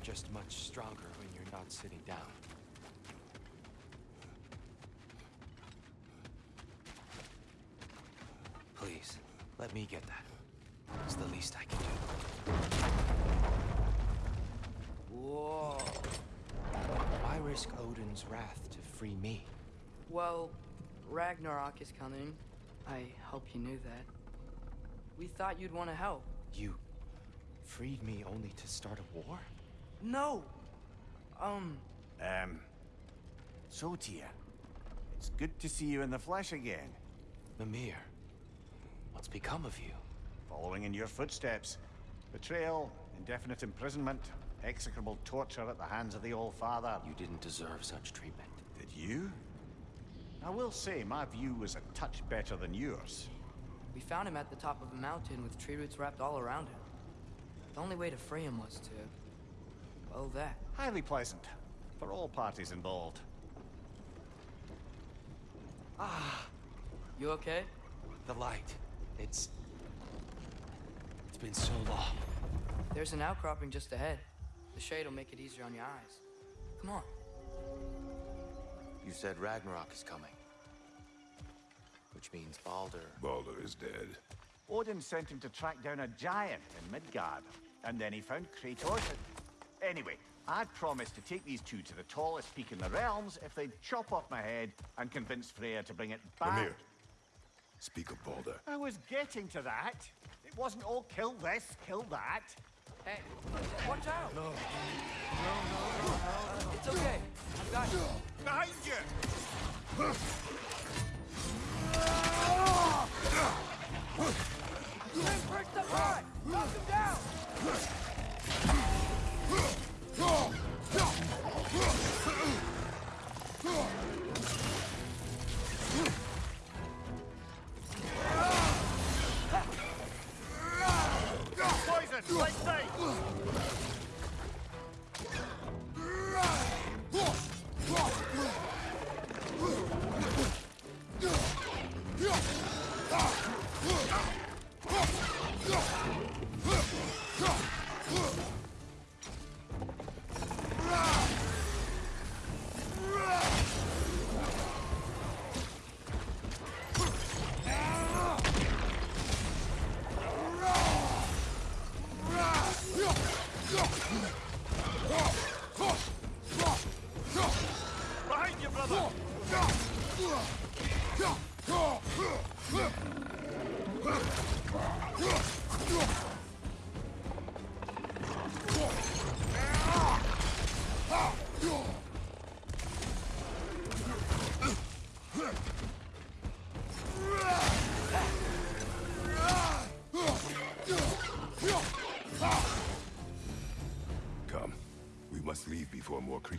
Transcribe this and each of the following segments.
You're just much stronger when you're not sitting down. Please, let me get that. It's the least I can do. Whoa. Why risk Odin's wrath to free me? Well, Ragnarok is coming. I hope you knew that. We thought you'd want to help. You freed me only to start a war? No! Um, Um, so Tyr, it's good to see you in the flesh again. Mimir, what's become of you? Following in your footsteps. Betrayal, indefinite imprisonment, execrable torture at the hands of the Old Father. You didn't deserve such treatment. Did you? I will say, my view was a touch better than yours. we found him at the top of a mountain with tree roots wrapped all around him. The only way to free him was to... well, that. Highly pleasant, for all parties involved. Ah. You okay? The light. It's... It's been so long. There's an outcropping just ahead. The shade will make it easier on your eyes. Come on. You said Ragnarok is coming. Which means Baldur. Baldur is dead. Odin sent him to track down a giant in Midgard, and then he found Kratos and... Anyway, I'd promised to take these two to the tallest peak in the realms if they'd chop off my head and convince Freya to bring it back. Come here. Speak of Baldur. I was getting to that. It wasn't all kill this, kill that. Hey, watch out! No. No, no, no, no. It's okay. I've got you. Behind you! Bring Brick up high! Knock him down! Poison! Let's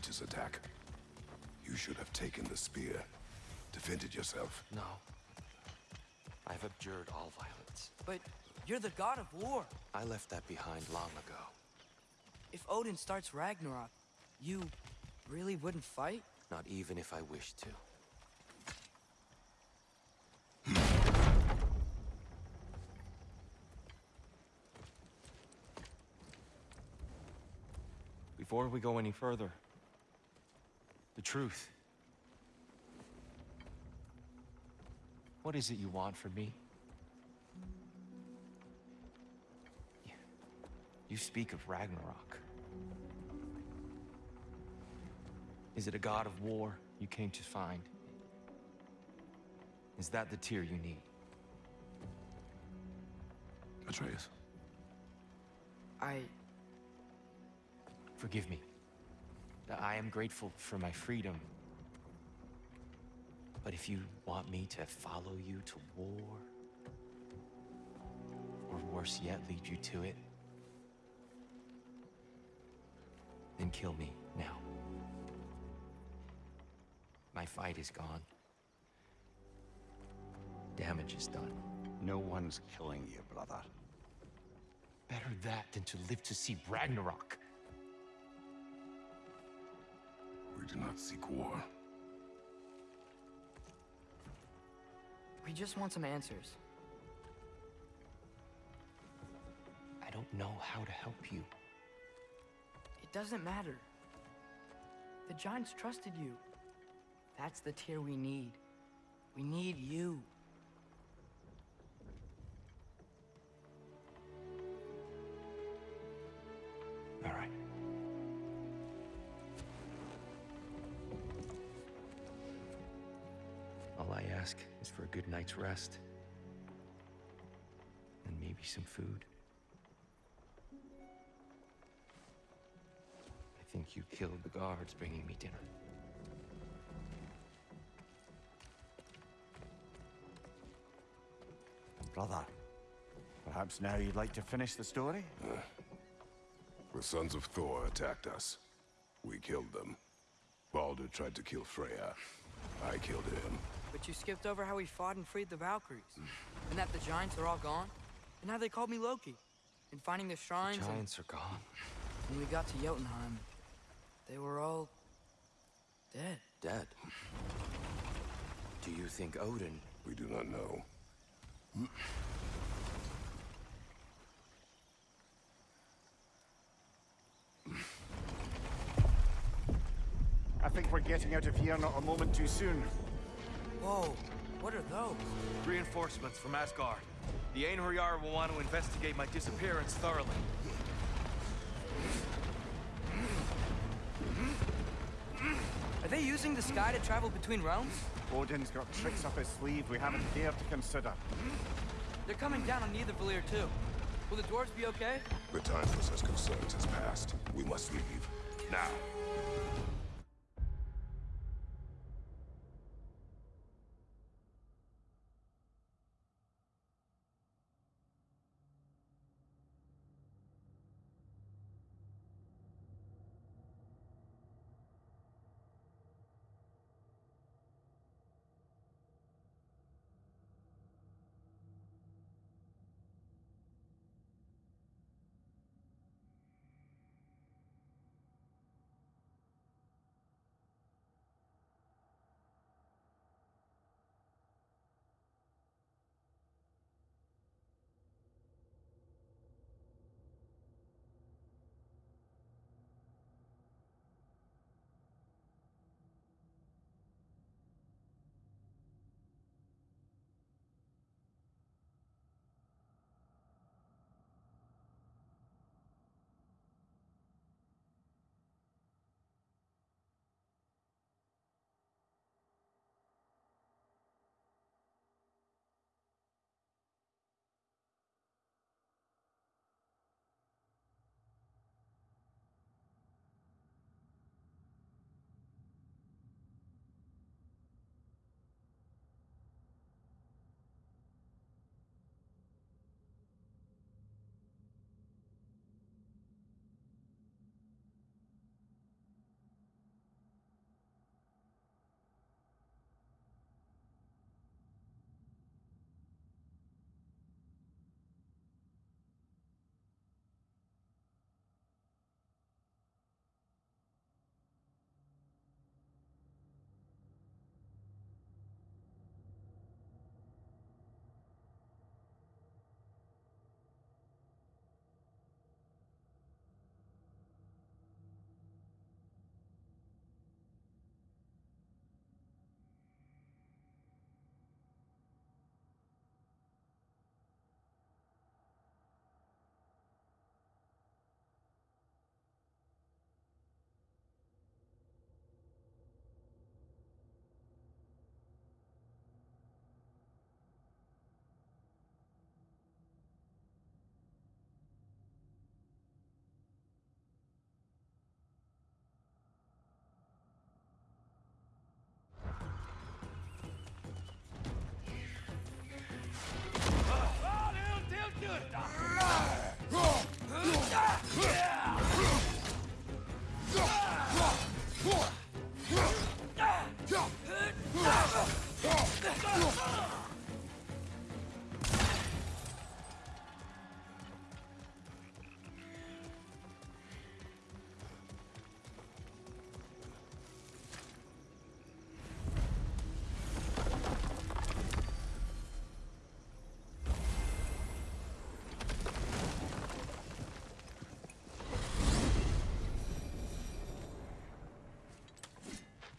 before attack. You should have taken the spear. Defended yourself. No. I've abjured all violence. But you're the god of war. I left that behind long ago. If Odin starts Ragnarok, you really wouldn't fight? Not even if I wished to. Before we go any further, the truth. What is it you want from me? You- You speak of Ragnarok. Is it a god of war you came to find? Is that the Tyr you need? Atreus. I... Forgive me. I am grateful for my freedom. But if you want me to follow you to war, or worse yet, lead you to it, then kill me now. My fight is gone. Damage is done. No one's killing you, brother. Better that than to live to see Ragnarok. We do not seek war. We just want some answers. I don't know how to help you. It It doesn't matter. The Giants trusted you. That's the Tyr we need. We need you. Good night's rest. And maybe some food. I think you killed the guards bringing me dinner. Brother, perhaps now you'd like to finish the story? The sons of Thor attacked us. We killed them. Baldur tried to kill Freya. I killed him. But you skipped over how we fought and freed the Valkyries. and that the Giants are all gone. And how they called me Loki. And finding the shrines and Giants are gone. when we got to Jotunheim, they were all... dead. Dead. Do you think Odin We do not know. I think we're getting out of here not a moment too soon. Whoa, what are those? Reinforcements from Asgard. The Einherjar will want to investigate my disappearance thoroughly. Are they using the sky to travel between realms? Odin's got tricks up his sleeve we haven't dared to consider. They're coming down on Nidavellir too. Will the dwarves be okay? The time for such concerns has passed. We must leave. Now.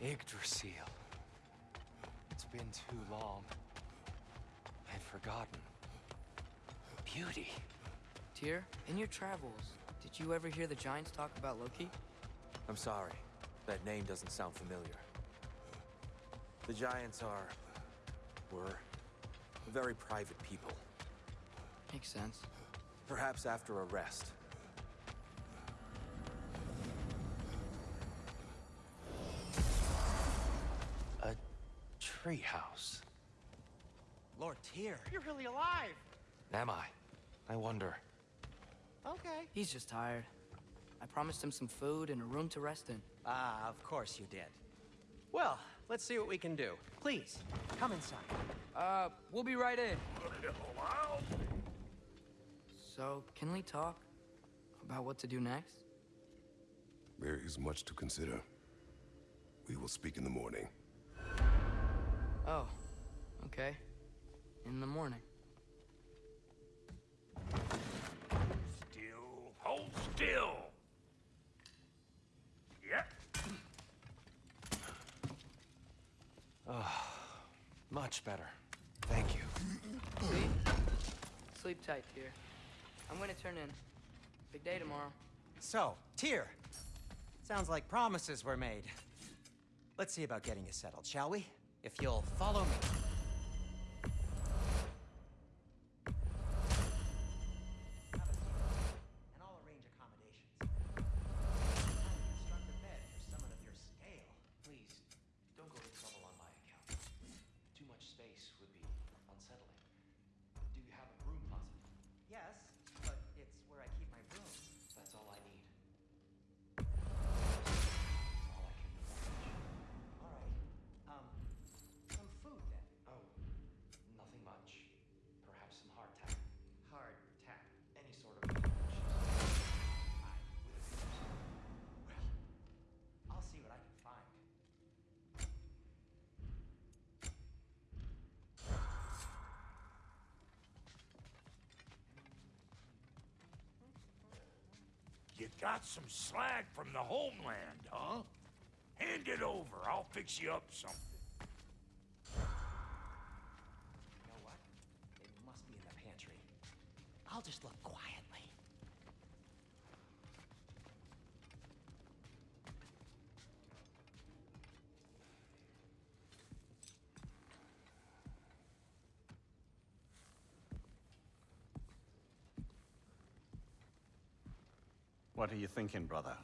Yggdrasil. It's been too long. I'd forgotten. Beauty. Tyr, in your travels, did you ever hear the Giants talk about Loki? I'm sorry. That name doesn't sound familiar. The Giants are... were... very private people. Makes sense. Perhaps after a treehouse. Lord Tyr, you're really alive. Am I? I wonder. Okay. He's just tired. I promised him some food and a room to rest in. Ah, of course you did. Well, let's see what we can do. Please, come inside. Uh, we'll be right in. So, can we talk about what to do next? There is much to consider. We will speak in the morning. Oh, okay. In the morning. Still, hold still. Yep. Ah, much better. Thank you. Sleep? Sleep tight, Tyr. I'm gonna turn in. Big day tomorrow. So, Tyr. Sounds like promises were made. Let's see about getting you settled, shall we? If you'll follow me. Got some slag from the homeland, huh? Hand it over. I'll fix you up something. You know what? It must be in the pantry. I'll just look quietly. What are you thinking, brother?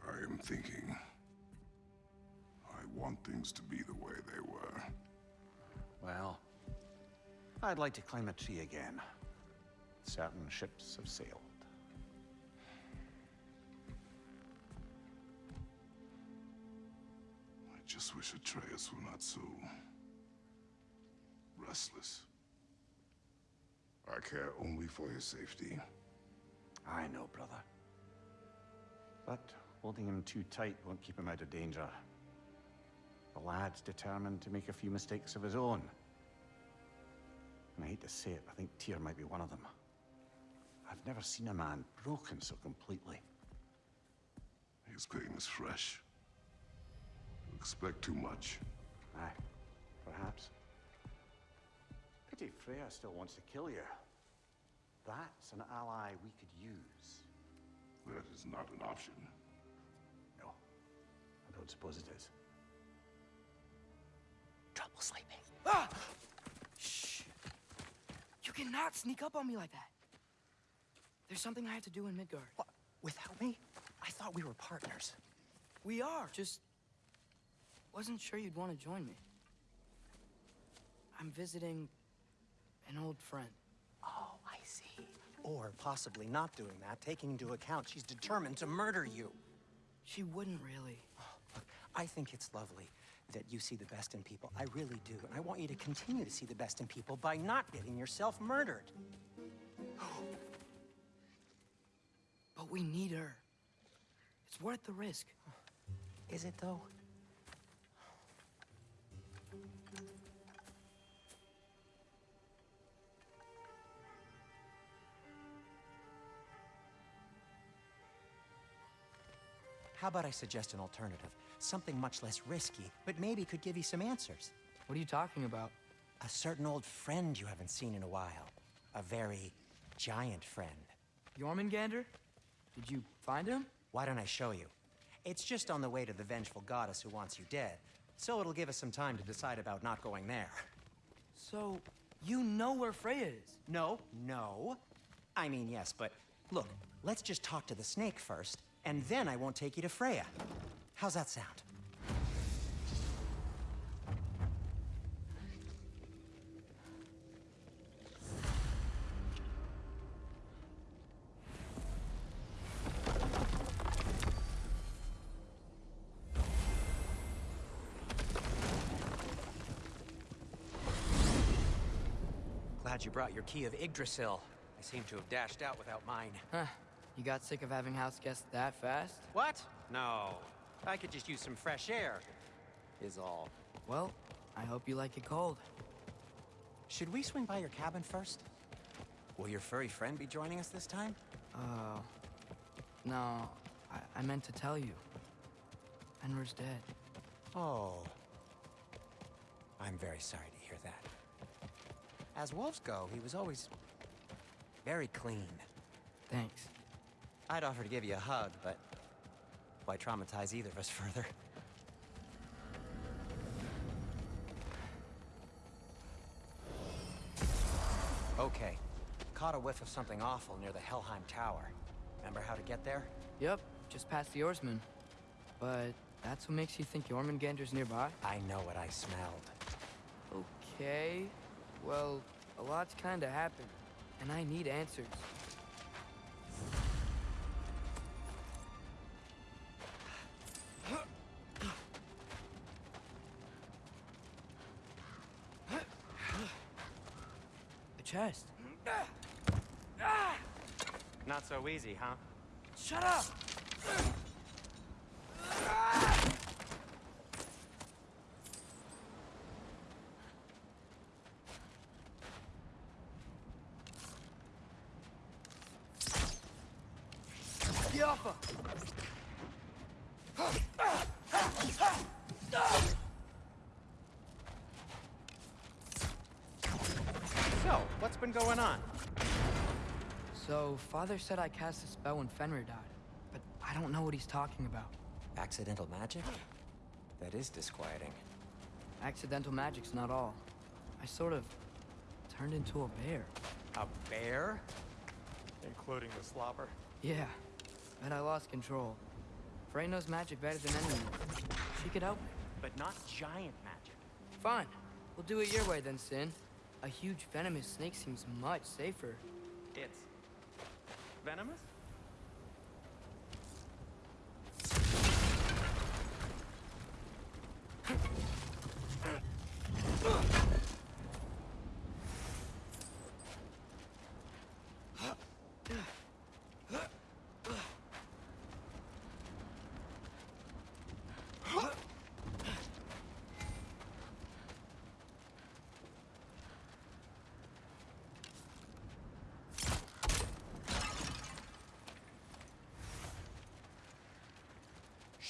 I am thinking. I want things to be the way they were. Well, I'd like to climb a tree again. Certain ships have sailed. I just wish Atreus were not so... restless. I care only for his safety. I know, brother. But holding him too tight won't keep him out of danger. The lad's determined to make a few mistakes of his own. And I hate to say it, I think Tyr might be one of them. I've never seen a man broken so completely. His pain is fresh. You expect too much. Aye, perhaps. Pity Freya still wants to kill you. That's an ally we could use. That is not an option. No, I don't suppose it is. Trouble sleeping. Ah! Shh! You cannot sneak up on me like that. There's something I have to do in Midgard. What? Without me? I thought we were partners. We are. Just wasn't sure you'd want to join me. I'm visiting an old friend. Oh, I see. Or possibly not doing that, taking into account she's determined to murder you. She wouldn't really. Oh, look, I think it's lovely that you see the best in people. I really do. And I want you to continue to see the best in people by not getting yourself murdered. But we need her. It's worth the risk. Is it, though? How about I suggest an alternative? Something much less risky, but maybe could give you some answers. What are you talking about? A certain old friend you haven't seen in a while. A very giant friend. Jormungandr? Did you find him? Why don't I show you? It's just on the way to the vengeful goddess who wants you dead, so it'll give us some time to decide about not going there. So, you know where Freya is? No, no. I mean, yes, but look, let's just talk to the snake first, and then I won't take you to Freya. How's that sound? Glad you brought your key of Yggdrasil. I seem to have dashed out without mine. Huh. You got sick of having house guests that fast? What? No. I could just use some fresh air. Is all. Well, I hope you like it cold. Should we swing by your cabin first? Will your furry friend be joining us this time? Uh, no, I, I meant to tell you. Fenrir's dead. Oh. I'm very sorry to hear that. As wolves go, he was always very clean. Thanks. I'd offer to give you a hug, but why traumatize either of us further? Okay. Caught a whiff of something awful near the Helheim Tower. Remember how to get there? Yep, just past the oarsman. But that's what makes you think Jormungandr's nearby? I know what I smelled. Okay. Well, a lot's kinda happened, and I need answers. Chest. Not so easy, huh? Shut up! Yappa! So, what's been going on? So, Father said I cast a spell when Fenrir died, but I don't know what he's talking about. Accidental magic? That is disquieting. Accidental magic's not all. I sort of turned into a bear. A bear? Including the slobber. Yeah, but I lost control. Freya knows magic better than anyone. She could help me. But not giant magic. Fine. We'll do it your way then, Sin. A huge venomous snake seems much safer. It's venomous?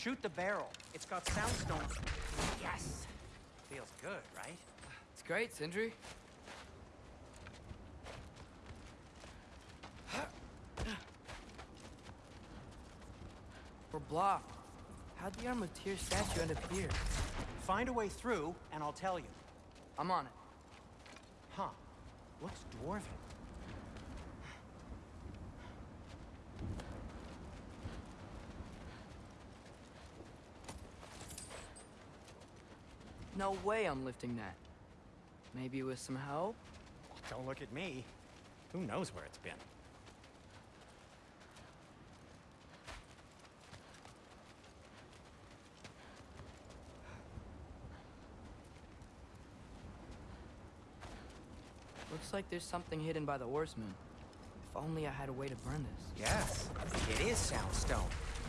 Shoot the barrel. It's got soundstone. Yes! Feels good, right? It's great, Sindri. We're blocked. How'd the Armateer statue end up here? Find a way through, and I'll tell you. I'm on it. Huh. Looks dwarven. No way I'm lifting that. Maybe with some help? Don't look at me. Who knows where it's been? Looks like there's something hidden by the oarsman. If only I had a way to burn this. Yes, it is soundstone,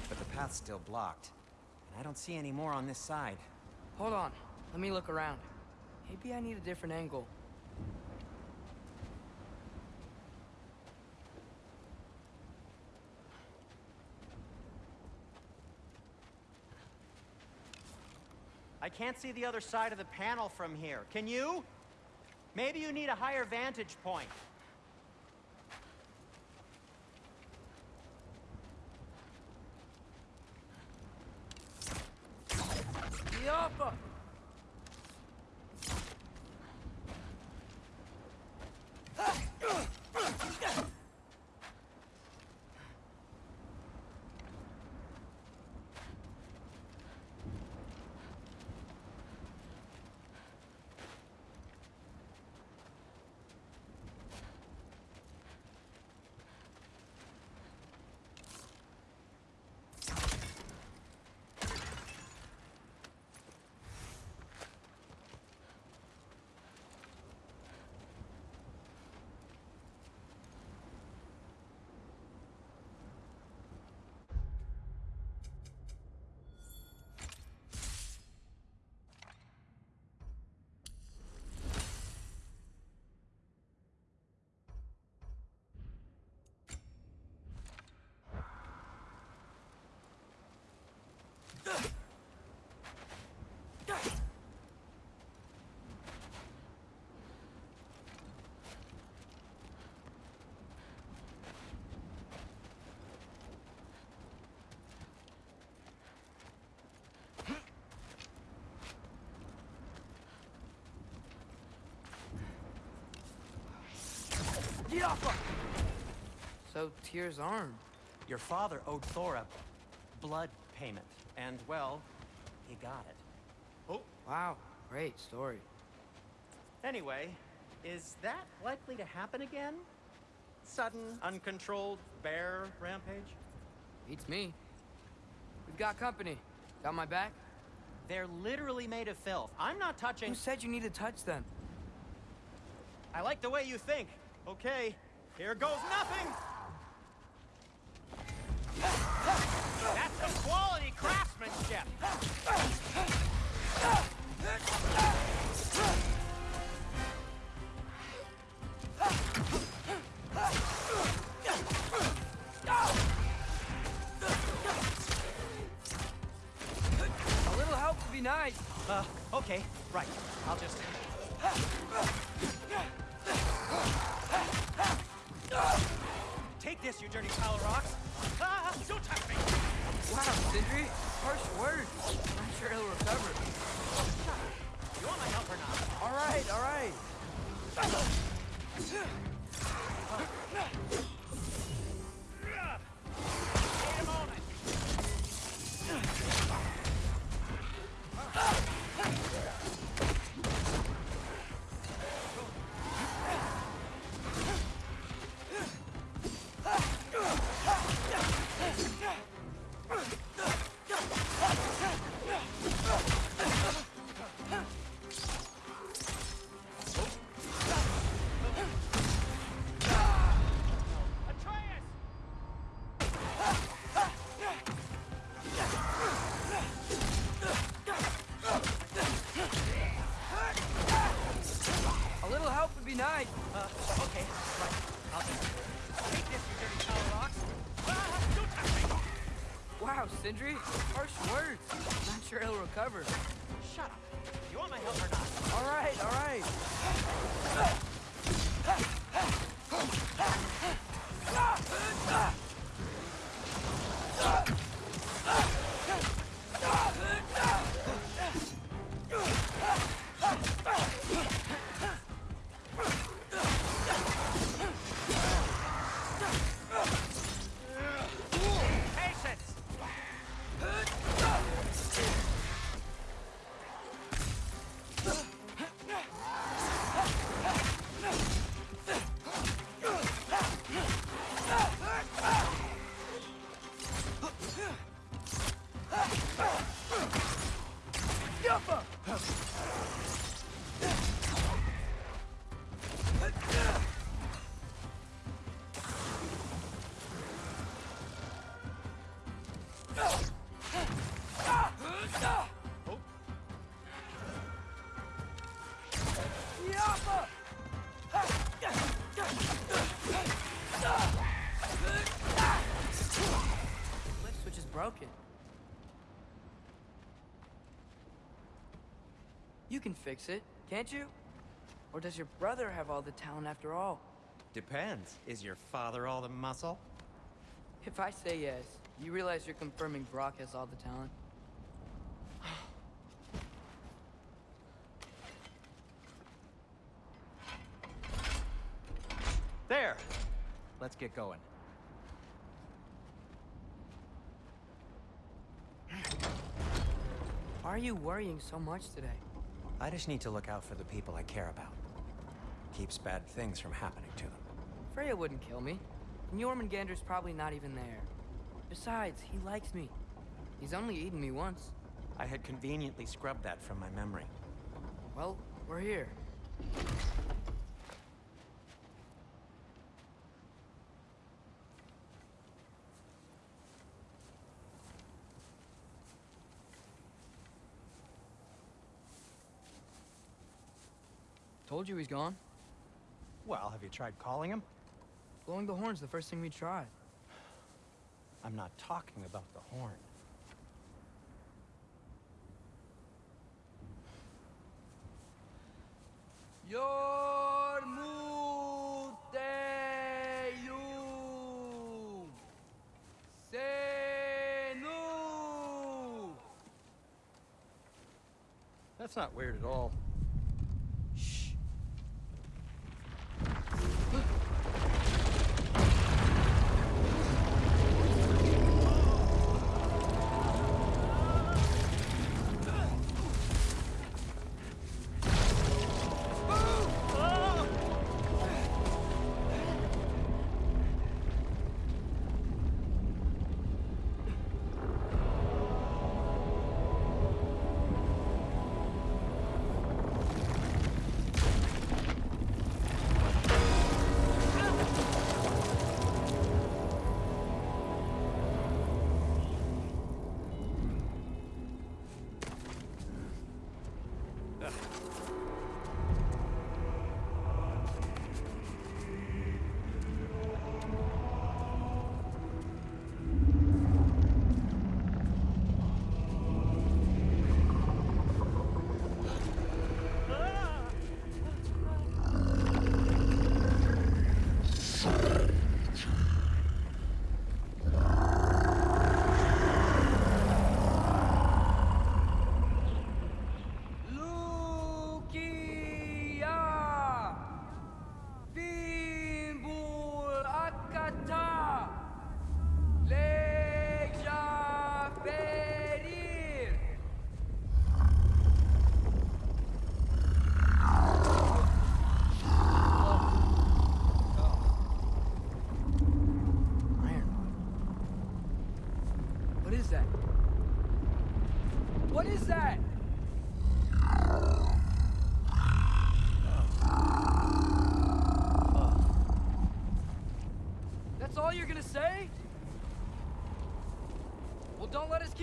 but the path's still blocked. And I don't see any more on this side. Hold on. Let me look around. Maybe I need a different angle. I can't see the other side of the panel from here. Can you? Maybe you need a higher vantage point. Yappa! Yappa! So, Tyr's arm. Your father owed Thor a blood payment, and, well, he got it. Oh, Wow, great story. anyway, is that likely to happen again? Sudden, uncontrolled bear rampage? Beats me. We've got company. Got my back? They're literally made of filth. I'm not touching. Who said you need to touch them? I like the way you think. Okay, here goes nothing. That's some quality craftsmanship. A little help would be nice. Uh, okay, right. I'll just. Take this, you dirty pile of rocks. Ah, don't touch me. Wow, Sindri. Harsh words. I'm sure he'll recover. You want my help or not? All right, all right. Can fix it, can't you? Or does your brother have all the talent after all? Depends. Is your father all the muscle? If I say yes, you realize you're confirming Brock has all the talent? There! Let's get going. Why are you worrying so much today? I just need to look out for the people I care about. Keeps bad things from happening to them. Freya wouldn't kill me. And Jormungandr's probably not even there. Besides, he likes me. He's only eaten me once. I had conveniently scrubbed that from my memory. Well, we're here. Told you he's gone. Well, have you tried calling him? Blowing the horn's the first thing we tried. I'm not talking about the horn. Yormuteyu Senu That's not weird at all.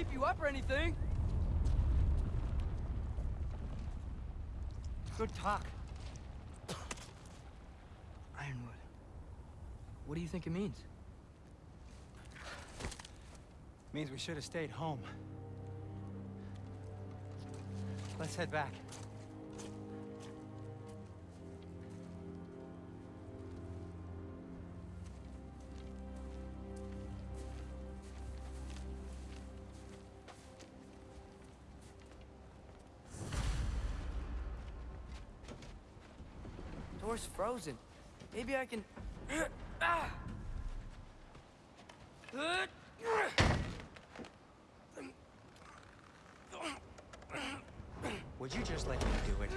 Keep you up or anything. Good talk. Ironwood. What do you think it means? Means we should have stayed home. Let's head back. Door's frozen. Maybe I can. Would you just let me do it?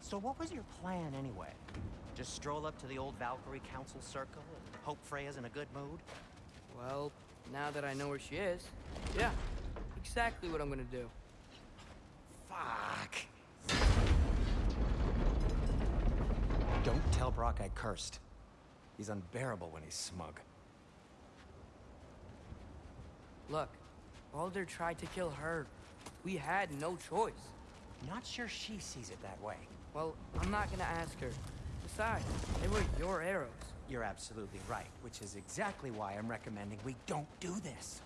So what was your plan anyway? Just stroll up to the old Valkyrie Council Circle and hope Freya's in a good mood? Well, now that I know where she is, yeah, exactly what I'm gonna do. Fuck. Don't tell Brok I cursed. He's unbearable when he's smug. Look, Baldur tried to kill her. We had no choice. Not sure she sees it that way. Well, I'm not gonna ask her. They were your arrows. You're absolutely right, which is exactly why I'm recommending we don't do this.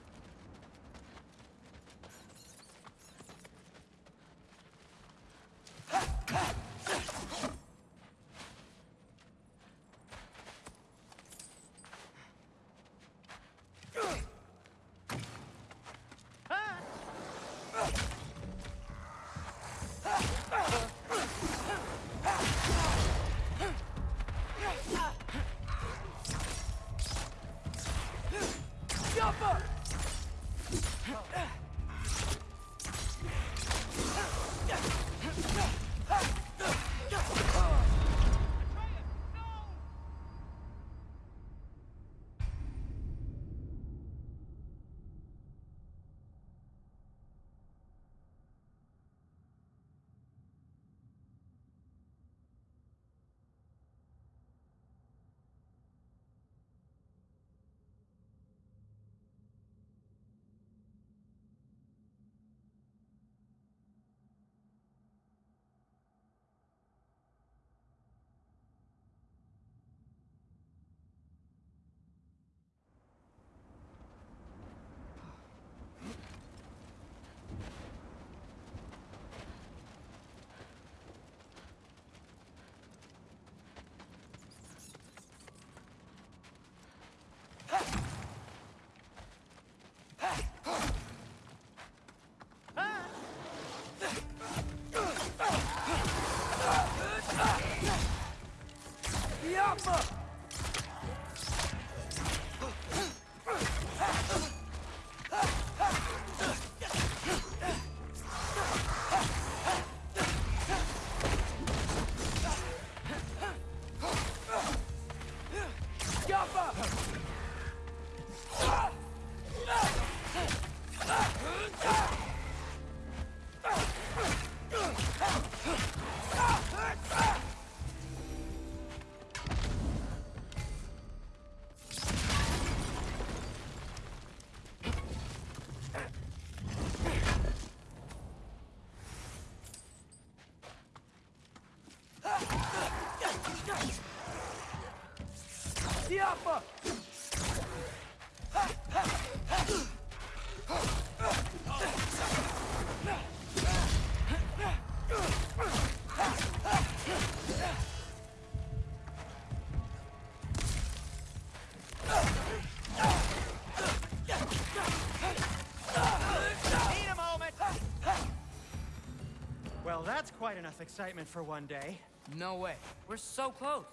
Well, that's quite enough excitement for one day. No way. We're so close.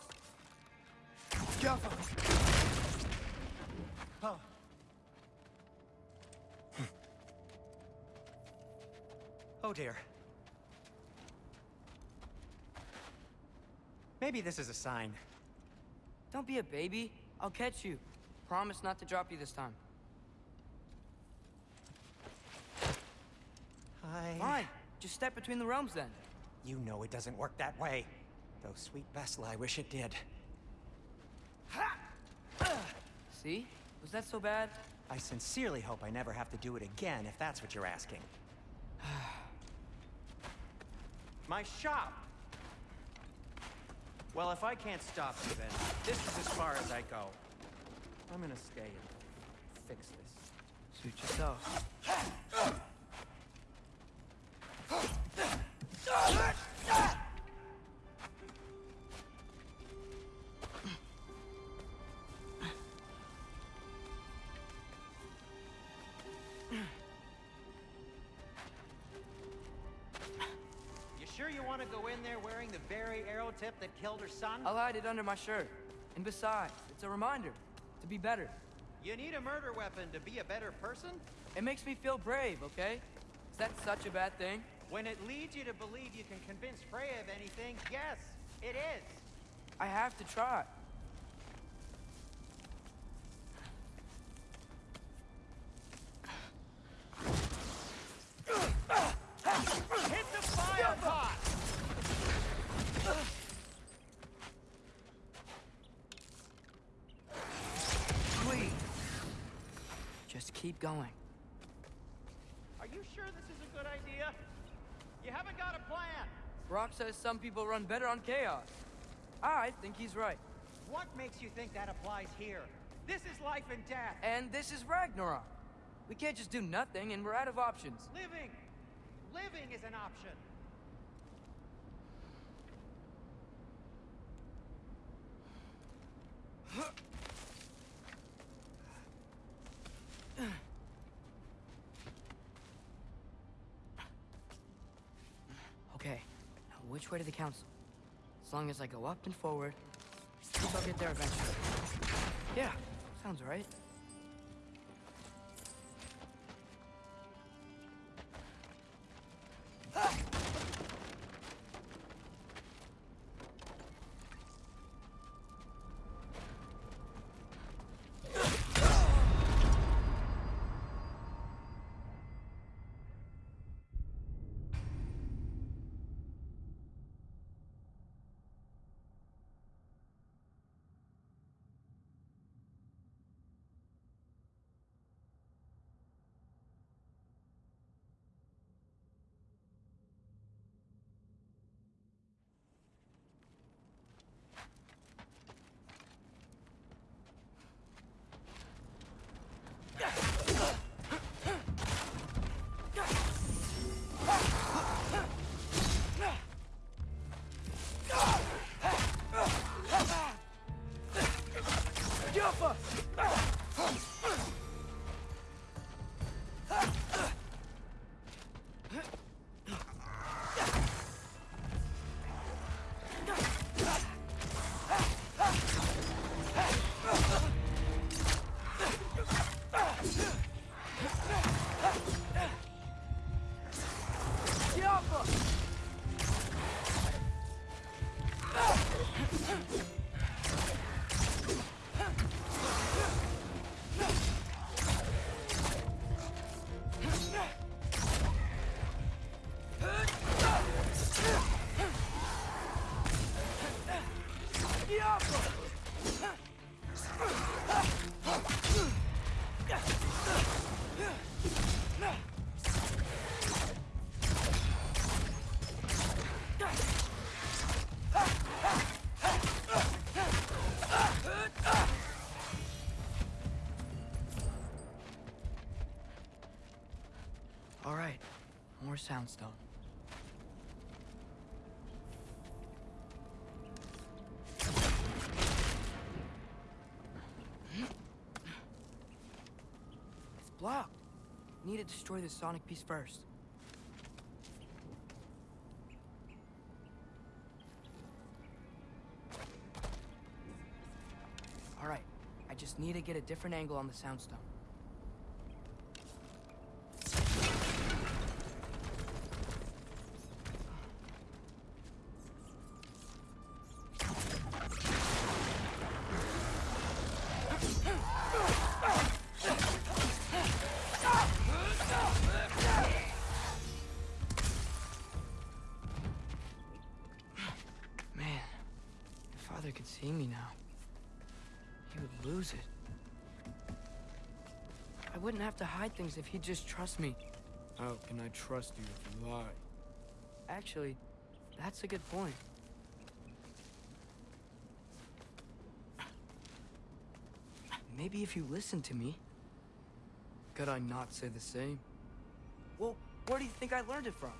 Oh dear. Maybe this is a sign. Don't be a baby. I'll catch you. Promise not to drop you this time. Hi. Fine. Just step between the realms then. You know it doesn't work that way. Though, sweet Bessel, I wish it did. See? Was that so bad? I sincerely hope I never have to do it again, if that's what you're asking. My shop! Well, if I can't stop you, then this is as far as I go. I'm gonna stay and fix this. Suit yourself. son? I'll hide it under my shirt. And besides, it's a reminder to be better. You need a murder weapon to be a better person? It makes me feel brave, okay? Is that such a bad thing? When it leads you to believe you can convince Freya of anything, yes, it is. I have to try. Hit the fire pot! Please. Just keep going. Are you sure this is a good idea? You haven't got a plan. Brok says some people run better on chaos. I think he's right. What makes you think that applies here? This is life and death. And this is Ragnarok. We can't just do nothing, and we're out of options. Living. Living is an option. Okay, now which way to the council? As long as I go up and forward, I'll get there eventually. Yeah, sounds right. Soundstone. It's blocked. Need to destroy the sonic piece first. All right, I just need to get a different angle on the soundstone. See me now, he would lose it. I wouldn't have to hide things if he'd just trust me. How can I trust you if you lie? Actually, that's a good point. Maybe if you listened to me. Could I not say the same? Well, where do you think I learned it from?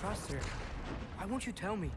Trust her? Why won't you tell me?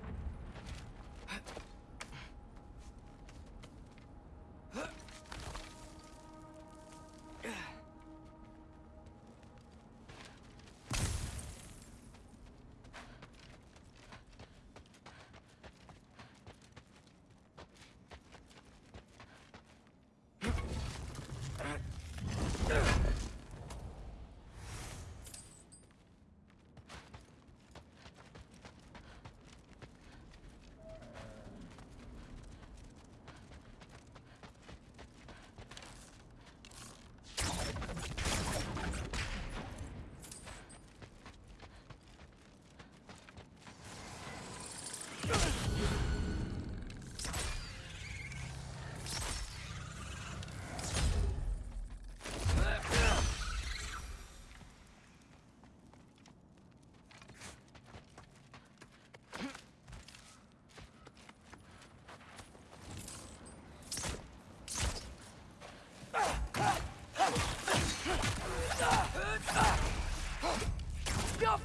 Guess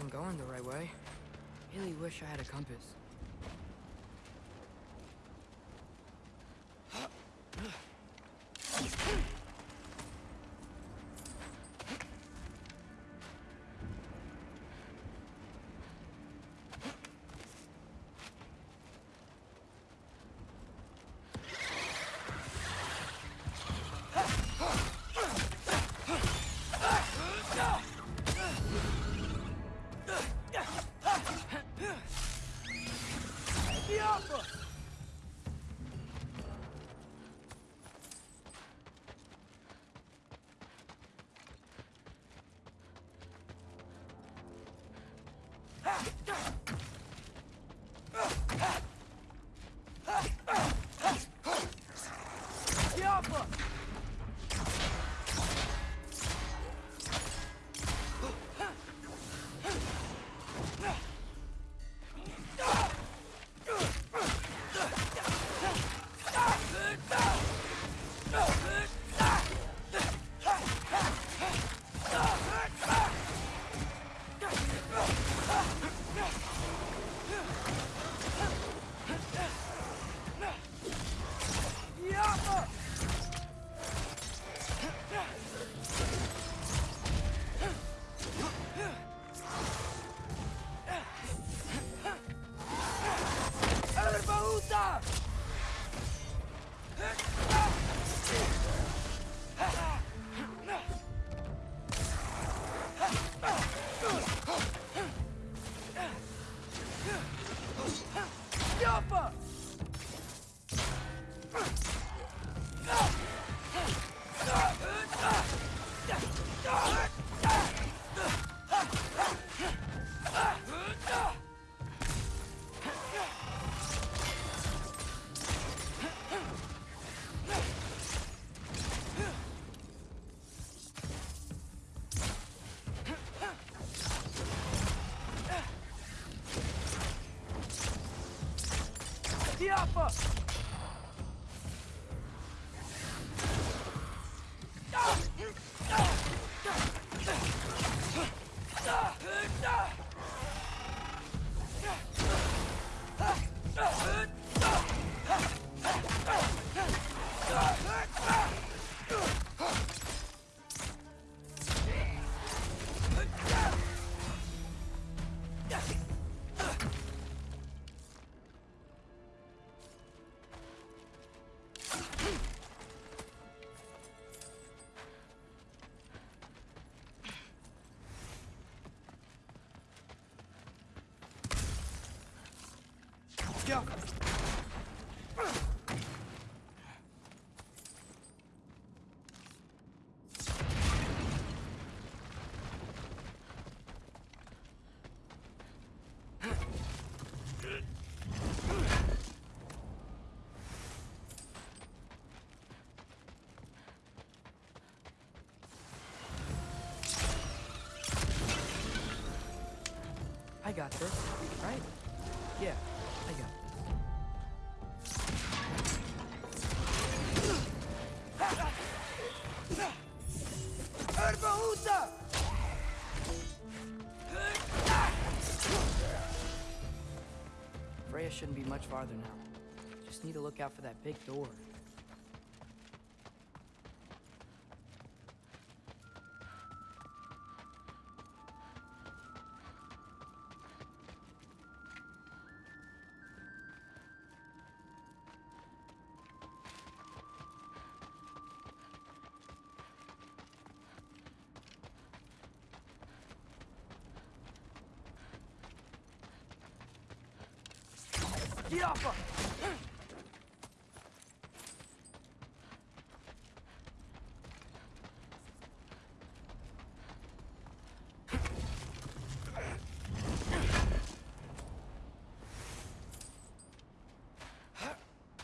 I'm going the right way. Really wish I had a compass. 아! Got this, right? Yeah, I got this. Freya shouldn't be much farther now. Just need to look out for that big door. Get off!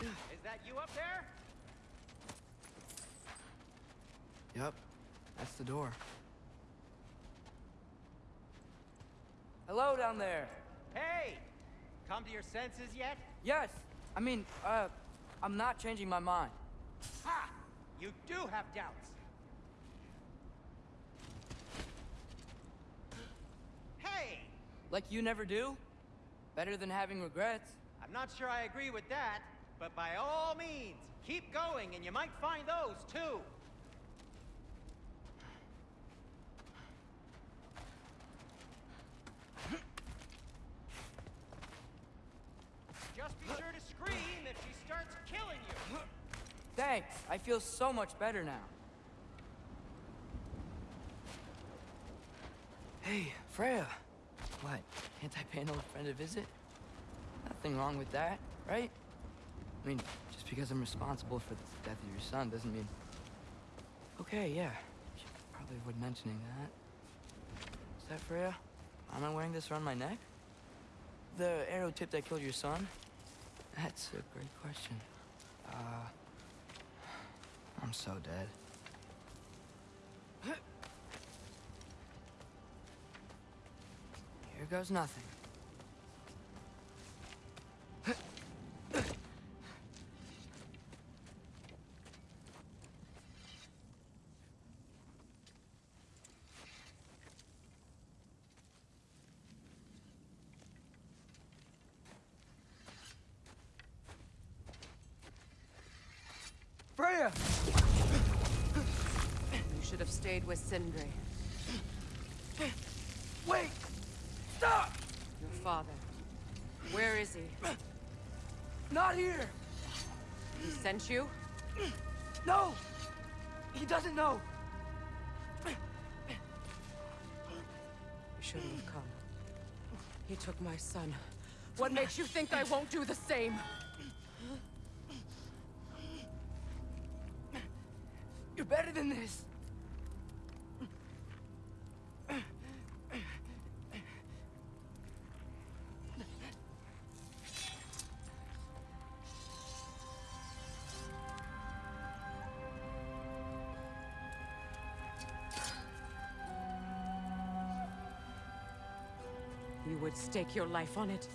Is that you up there? Yep, that's the door. Hello down there. To your senses yet? Yes, I mean, uh, I'm not changing my mind. Ha! You do have doubts. Hey! Like you never do? Better than having regrets. I'm not sure I agree with that, but by all means, keep going and you might find those too. I feel so much better now. Hey, Freya. What, can't I pay an old friend a visit? Nothing wrong with that, right? I mean, just because I'm responsible for the death of your son doesn't mean... Okay, yeah. Probably avoid mentioning that. Is that Freya? Am I wearing this around my neck? The arrow tip that killed your son? That's a great question. Uh... I'm so dead. Here goes nothing. Freya! Should have stayed with Sindri. Wait! Stop! Your father. Where is he? Not here! He sent you? No! He doesn't know! You shouldn't have come. He took my son. What makes you think I won't do the same? stake your life on it.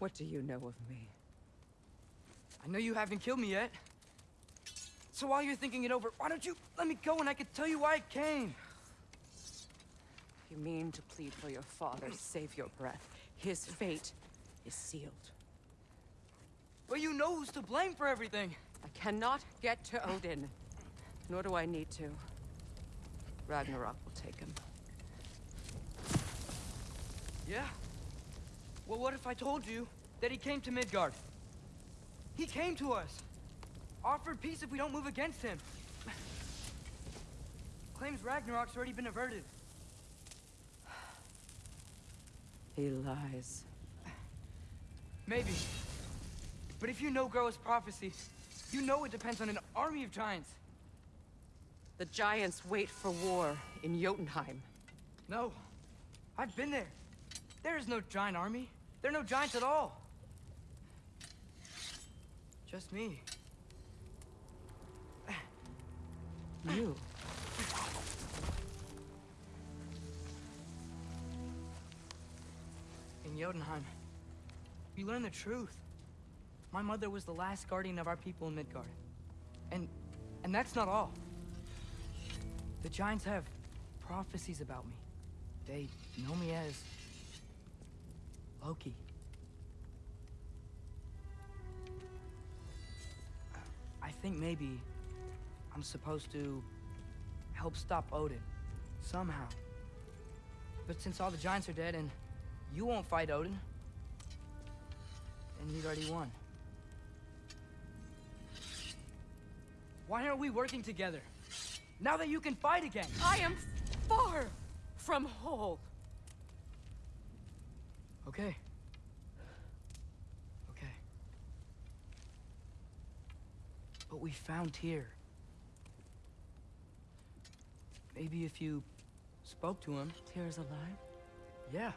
What do you know of me? I know you haven't killed me yet. So while you're thinking it over, why don't you let me go and I can tell you why I came? You mean to plead for your father, save your breath. His fate is sealed. But you know who's to blame for everything. I cannot get to Odin, nor do I need to. Ragnarok will take him. Yeah? Well, what if I told you that he came to Midgard? He came to us. Offered peace if we don't move against him. Claims Ragnarok's already been averted. He lies. Maybe. But if you know Groa's prophecy, you know it depends on an army of giants. The giants wait for war in Jotunheim. No. I've been there. There is no giant army. There are no giants at all. Just me. You. In Jotunheim, we learn the truth. My mother was the last guardian of our people in Midgard. And... and that's not all. The Giants have prophecies about me. They know me as... Loki. I think maybe I'm supposed to help stop Odin. Somehow. But since all the Giants are dead and you won't fight Odin, and he's already won. Why aren't we working together? Now that you can fight again! I am far from whole. Okay. Okay. But we found Tyr. Maybe if you spoke to him. Tyr's alive? Yeah.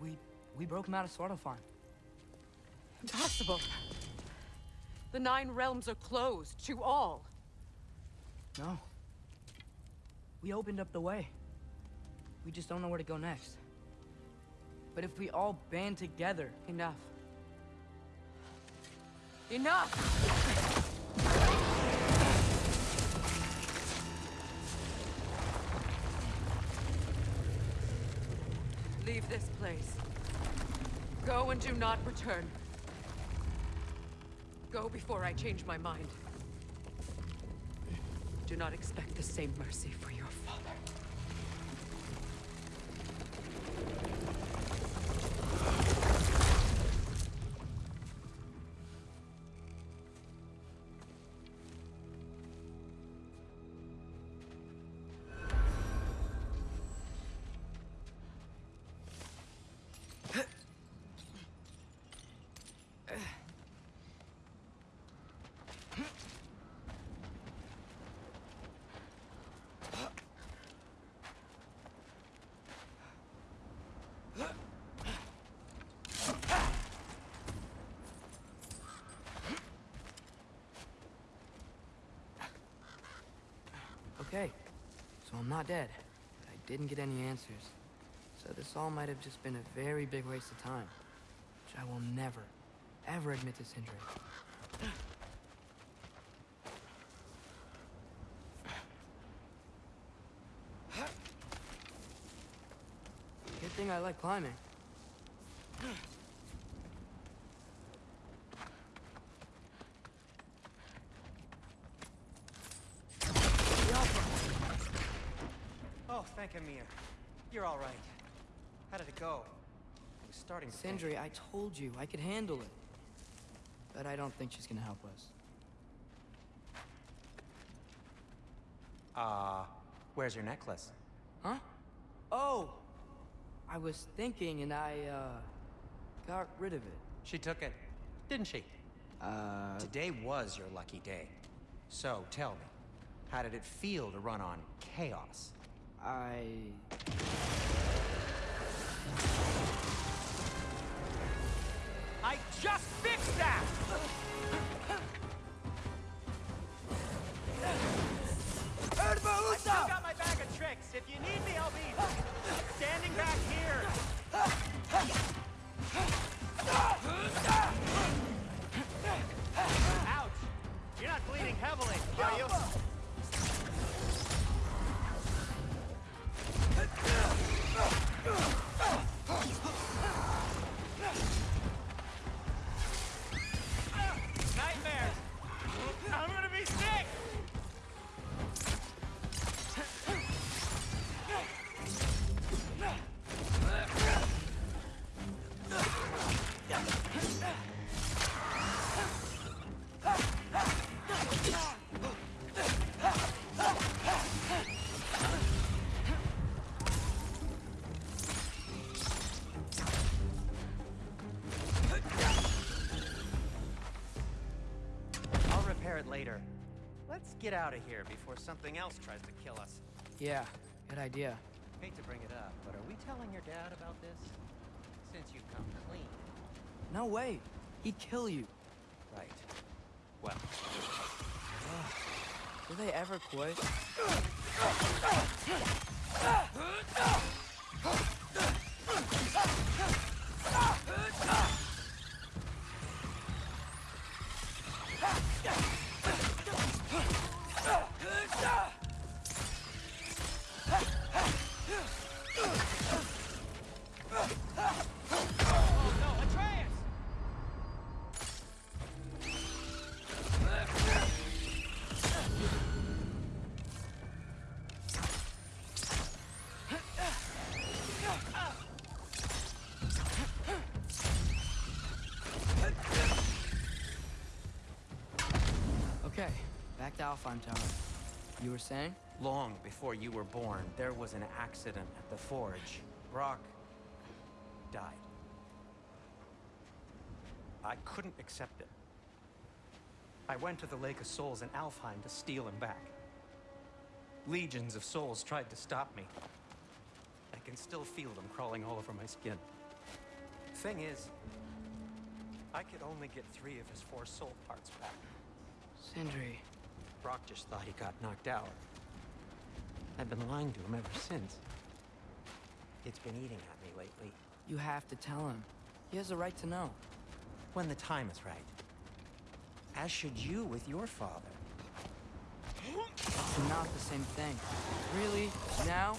We we broke him out of Svartalfheim. Impossible. The Nine Realms are closed to all. No. We opened up the way. We just don't know where to go next. But if we all band together... Enough. Enough! Leave this place. Go and do not return. Go before I change my mind. Do not expect the same mercy for your father. Okay, so I'm not dead. I didn't get any answers. So this all might have just been a very big waste of time. Which I will never, ever admit to Sindri. Good thing I like climbing. Oh, thank Ymir. You're all right. How did it go? I was starting to think- Sindri, I told you I could handle it. But I don't think she's gonna help us. Uh, where's your necklace? Huh? Oh! I was thinking and I, uh, got rid of it. She took it, didn't she? Uh, Today was your lucky day. So, tell me, how did it feel to run on chaos? I... I just fixed that! I still got my bag of tricks. If you need me, I'll be standing back here. Get out of here before something else tries to kill us. Yeah, good idea. Hate to bring it up, but are we telling your dad about this? Since you've come clean. No way. He'd kill you. Right. Well, Do they ever quit? Alfheim Tower. You were saying? Long before you were born, there was an accident at the forge. Brok died. I couldn't accept it. I went to the Lake of Souls in Alfheim to steal him back. Legions of souls tried to stop me. I can still feel them crawling all over my skin. Thing is, I could only get three of his four soul parts back. Sindri. Brok just thought he got knocked out. I've been lying to him ever since. It's been eating at me lately. You have to tell him. He has a right to know. When the time is right. As should you with your father. It's not the same thing. Really? Now?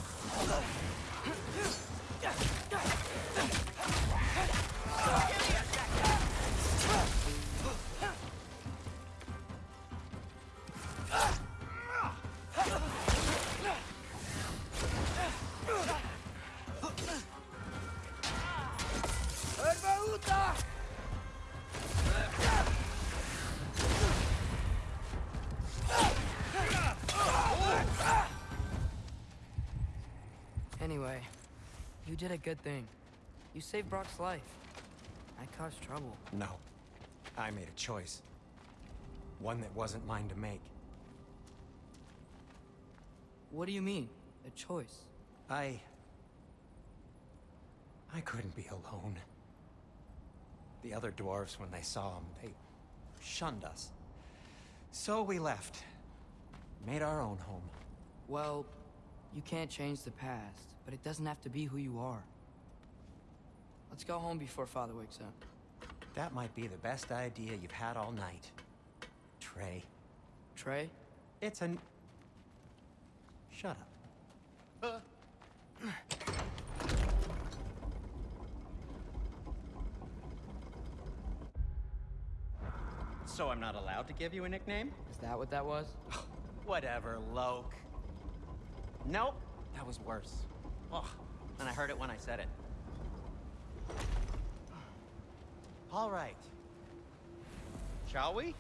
Did a good thing. You saved Brok's life. I caused trouble. No. I made a choice. One that wasn't mine to make. What do you mean? A choice? I... I couldn't be alone. The other dwarves, when they saw him, they shunned us. So we left. Made our own home. Well, you can't change the past, but it doesn't have to be who you are. Let's go home before Father wakes up. That might be the best idea you've had all night. Trey. Trey? It's an... Shut up. So I'm not allowed to give you a nickname? Is that what that was? Whatever, Loke. Nope, that was worse. Ugh, and I heard it when I said it. All right. Shall we?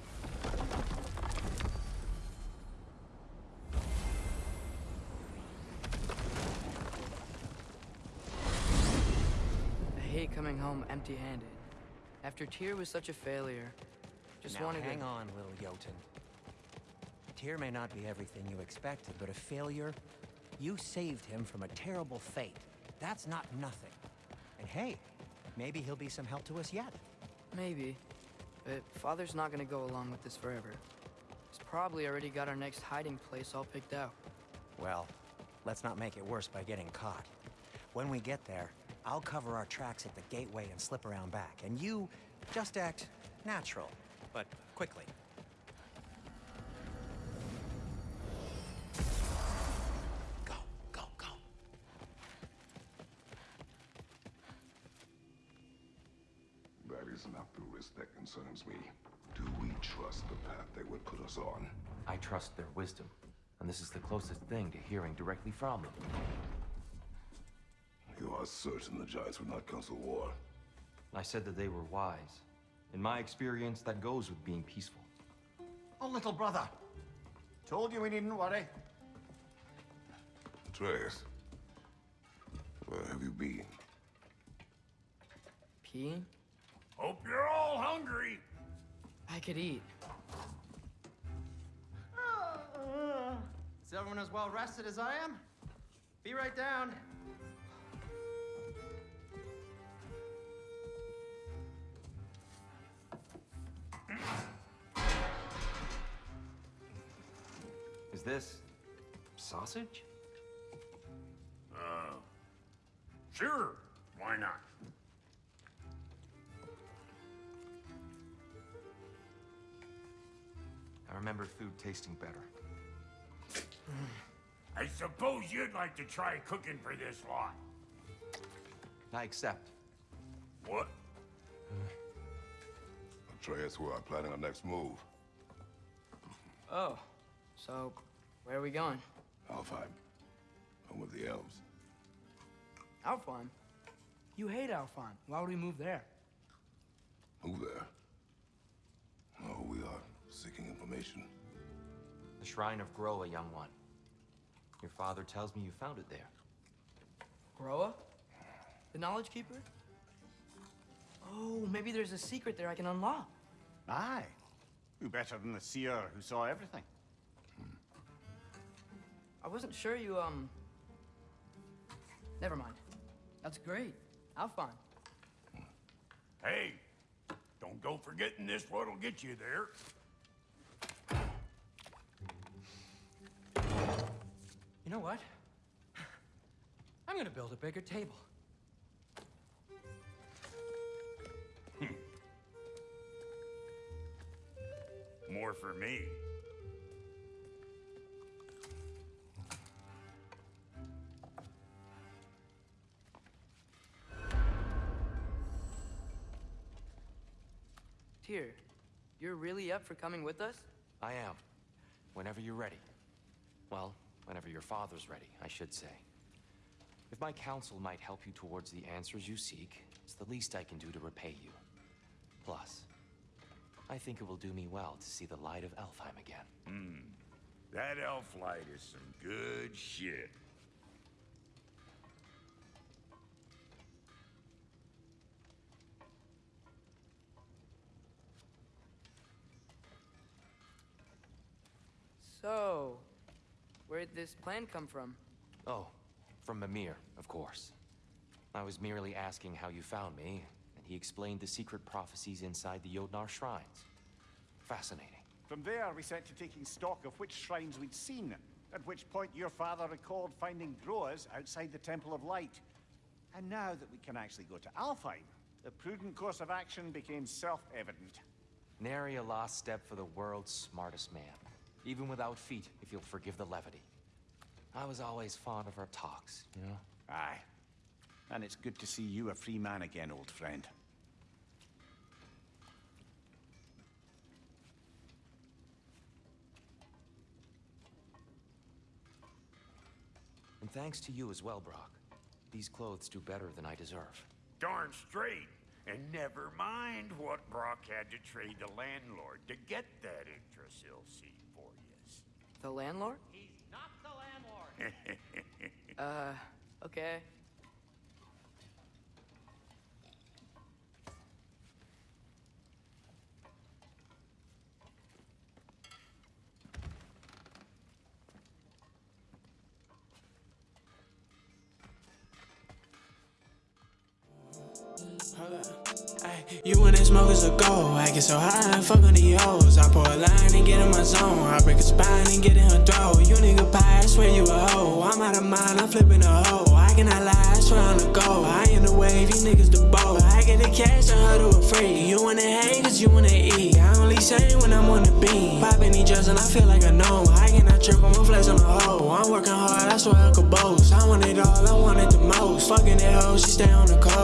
I hate coming home empty-handed. After Tyr was such a failure, just now, wanted hang to... on, little Jotun. Tyr may not be everything you expected, but a failure? You saved him from a terrible fate. That's not nothing. And hey, maybe he'll be some help to us yet. Maybe. But Father's not gonna go along with this forever. He's probably already got our next hiding place all picked out. Well, let's not make it worse by getting caught. When we get there, I'll cover our tracks at the gateway and slip around back. And you just act natural, but quickly. Directly from them. You are certain the Giants would not counsel war? I said that they were wise. In my experience, that goes with being peaceful. Oh, little brother. Told you we needn't worry. Atreus, where have you been? Peeing? Hope you're all hungry. I could eat. Oh. Is everyone as well rested as I am? Be right down. Is this... sausage? Uh, sure. Why not? I remember food tasting better. I suppose you'd like to try cooking for this lot. I accept. What? Atreus, we are planning our next move. Oh, so where are we going? Alfheim. Home of the elves. Alfheim? You hate Alfheim. Why would we move there? Move there. Oh, we are seeking information. The Shrine of Groa, young one. Your father tells me you found it there. Groa? The Knowledge Keeper? Oh, maybe there's a secret there I can unlock. Aye. Who better than the seer who saw everything? I wasn't sure you, um... Never mind. That's great. Alfheim. Hey, don't go forgetting this what'll get you there. You know what? I'm gonna build a bigger table. Hmm. More for me. Tyr, you're really up for coming with us? I am. Whenever you're ready. Well, whenever your father's ready, I should say. If my counsel might help you towards the answers you seek, it's the least I can do to repay you. Plus, I think it will do me well to see the light of Alfheim again. Hmm. That elf light is some good shit. So, where'd this plan come from? Oh, from Mimir, of course. I was merely asking how you found me, and he explained the secret prophecies inside the Jötnar shrines. Fascinating. From there, we set to taking stock of which shrines we'd seen, at which point your father recalled finding Groa's outside the Temple of Light. And now that we can actually go to Alfheim, the prudent course of action became self-evident. Nary a lost step for the world's smartest man. Even without feet, if you'll forgive the levity. I was always fond of our talks, you know? Aye. And it's good to see you a free man again, old friend. And thanks to you as well, Brok. These clothes do better than I deserve. Darn straight. And never mind what Brok had to trade the landlord to get that Yggdrasil seat for you. The landlord? He's not the landlord. Uh, okay. Ay, You and that smokers a go. I get so high and fuck on the hoes. I pour a line and get in my zone. I break a spine and get in her throat. You nigga pie, I swear you a hoe. I'm out of mind, I'm flipping a hoe. I cannot lie, I swear I'm the go. I in the wave, you niggas the boat. I get the cash, I her to a free. You wanna hate, cause you wanna eat. I only say when I'm on the beat. Popping these drugs and I feel like a gnome. I cannot trip, I'm a on the hoe. I'm working hard, I swear I could boast. I want it all, I want it the most. Fucking that hoe, she stay on the coast.